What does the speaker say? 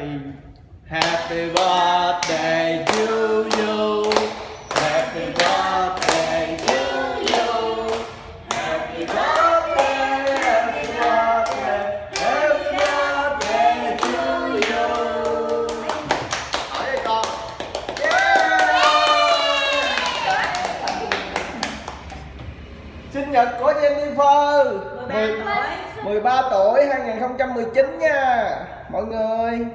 birthday Happy birthday to you. Happy birthday to you. Happy birthday Happy birthday Happy birthday to you. Ở đây con Sinh nhật của Jennifer. 10 13 tuổi 2019 nha. Mọi người.